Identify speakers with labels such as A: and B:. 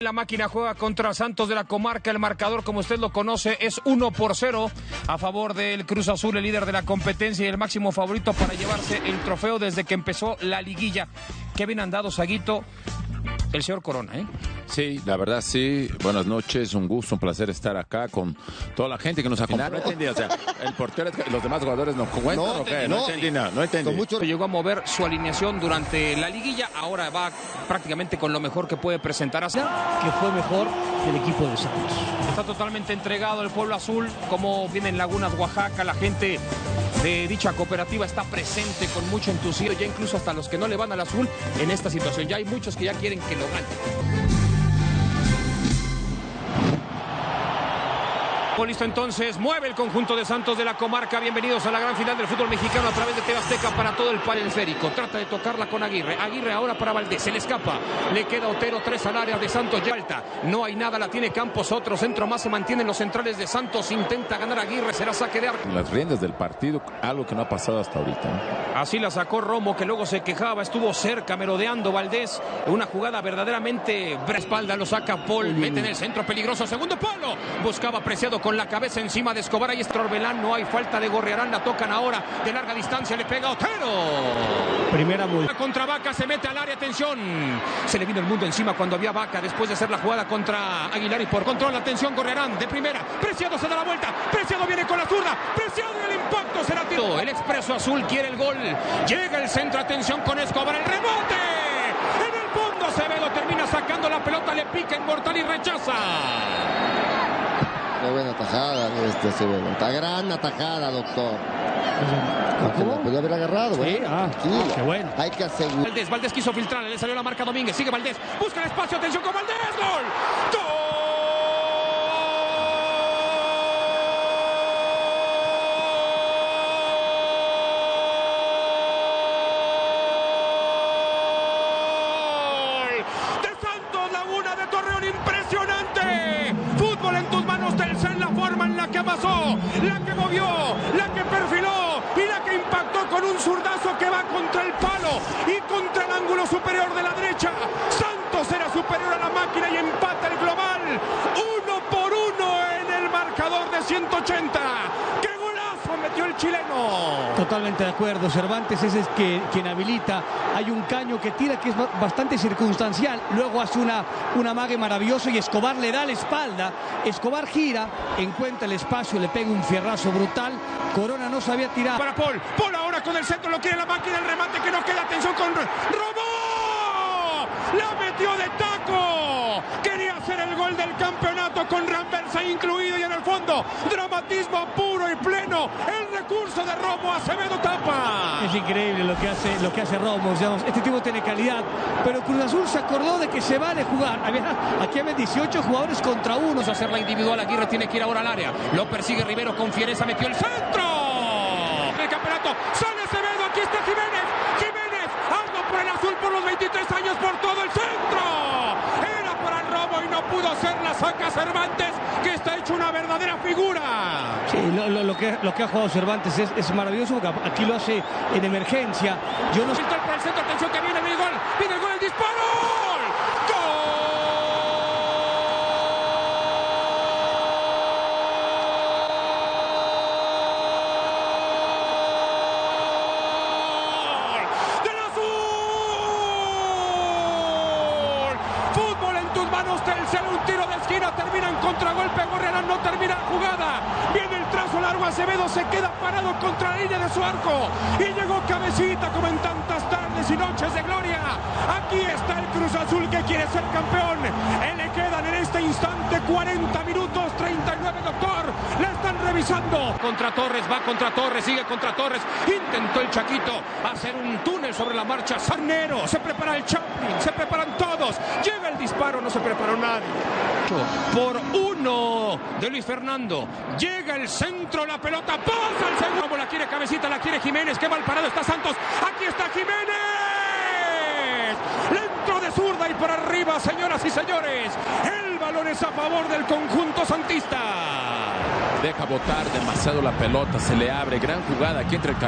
A: La máquina juega contra Santos de la Comarca. El marcador, como usted lo conoce, es 1 por 0 a favor del Cruz Azul, el líder de la competencia y el máximo favorito para llevarse el trofeo desde que empezó la liguilla. Qué bien andado, Saguito, el señor Corona, ¿eh?
B: Sí, la verdad sí. Buenas noches, un gusto, un placer estar acá con toda la gente que nos acompaña. No entendí, o sea, el portero, los demás jugadores no cuentan
C: No,
B: o qué?
C: no.
B: No, entendí nada, no entendí.
C: Con mucho
A: Llegó a mover su alineación durante la liguilla, ahora va prácticamente con lo mejor que puede presentar a
D: que fue mejor que el equipo de Santos.
A: Está totalmente entregado el pueblo azul, como viene en Lagunas, Oaxaca, la gente de dicha cooperativa está presente con mucho entusiasmo, ya incluso hasta los que no le van al azul en esta situación. Ya hay muchos que ya quieren que lo gane. Listo entonces, mueve el conjunto de Santos de la comarca. Bienvenidos a la gran final del fútbol mexicano a través de Tebasteca para todo el esférico. Trata de tocarla con Aguirre. Aguirre ahora para Valdés. Se le escapa. Le queda Otero, tres al área de Santos. Ya alta. No hay nada, la tiene Campos. Otro centro más se mantienen los centrales de Santos. Intenta ganar Aguirre. Será saque de arco.
B: Las riendas del partido, algo que no ha pasado hasta ahorita. ¿no?
A: Así la sacó Romo, que luego se quejaba, estuvo cerca, merodeando Valdés. Una jugada verdaderamente espalda, lo saca Paul, mete en el centro peligroso, segundo palo. Buscaba apreciado con la cabeza encima de Escobar. Ahí está Orbelán, no hay falta de Gorriarán, la tocan ahora de larga distancia, le pega Otero.
D: Primera muy
A: Contra Vaca se mete al área, atención. Se le vino el mundo encima cuando había Vaca después de hacer la jugada contra Aguilar y por control, atención, Gorriarán de primera. Preciado se da la vuelta, Preciado viene con la zurda, Preciado y el impacto será tiro. El expreso azul quiere el gol. Llega el centro, atención con Escobar, el rebote. En el fondo Acevedo termina sacando la pelota, le pica en mortal y rechaza.
C: Qué buena atajada de este Acevedo. Está gran atajada, doctor. Aunque la podía haber agarrado, güey.
D: Sí, ah, qué bueno.
C: Hay que asegurar.
A: Valdés, Valdés quiso filtrar, le salió la marca Domínguez, sigue Valdés, busca el espacio, atención con Valdés, gol. ¡Gol! De Santos Laguna de Torreón, impresionante. Fútbol en tus manos, Telcel, que amasó, la que movió, la que perfiló y la que impactó con un zurdazo que va contra el palo y contra el ángulo superior de la derecha. Santos era superior a la máquina y empata el global. Uno por uno en el marcador de 180. ¡Qué golazo metió el chileno!
D: Totalmente de acuerdo. Cervantes ese es que, quien habilita. Hay un caño que tira que es ba- bastante circunstancial. Luego hace una, un amague maravilloso y Escobar le da la espalda. Escobar gira, encuentra el espacio, le pega un fierrazo brutal. Corona no sabía tirar.
A: Para Paul. Paul ahora con el centro lo quiere la máquina. El remate que no queda. Atención con Ro- Robó. La metió de taco. Quería hacer el gol del campeonato con Rambersa incluido y el fondo. Dramatismo puro y pleno. El recurso de Romo. Acevedo tapa.
D: Es increíble lo que hace, lo que hace digamos. Este tipo tiene calidad. Pero Cruz Azul se acordó de que se vale jugar. Había- aquí había 18 jugadores contra uno.
A: Vamos a hacer la individual. Aguirre tiene que ir ahora al área. Lo persigue Rivero con fiereza. Metió el centro. El campeonato. Sale Acevedo. Aquí está Jiménez. Jiménez. Algo por el azul por los 23 años por todo el centro. Era para el robo y no pudo hacer la saca Cervantes, que está hecho una verdadera figura.
D: Sí, lo, lo- lo que, lo que ha jugado Cervantes es, es maravilloso porque aquí lo hace en emergencia. Yo no
A: por el centro. Atención que viene el gol. Viene el gol. El disparo. ¡Gol! ¡Del azul! Fútbol en tus manos, Telcel, un tiro de esquina, termina en contragolpe, Gorriarán no termina la jugada. Viene el trazo largo, Acevedo se queda parado contra la línea de su arco. Y llegó cabecita como en tantas tardes y noches de gloria. Aquí está el Cruz Azul que quiere ser campeón. Le quedan en este instante 40 minutos, 39 doctor. La están revisando. Contra Torres, va contra Torres, sigue contra Torres. Intentó el Chaquito hacer un túnel sobre la marcha. Sarnero, se prepara el Chaplin, se preparan todos. Llega el disparo, no se preparó nadie. Por uno de Luis Fernando. Llega el centro, la pelota pasa al segundo. Como la quiere cabecita, la quiere Jiménez. Qué mal parado está Santos. Aquí está Jiménez. Dentro de zurda y por arriba, señoras y señores. El balón es a favor del conjunto santista.
B: Deja botar demasiado la pelota, se le abre. Gran jugada aquí entre el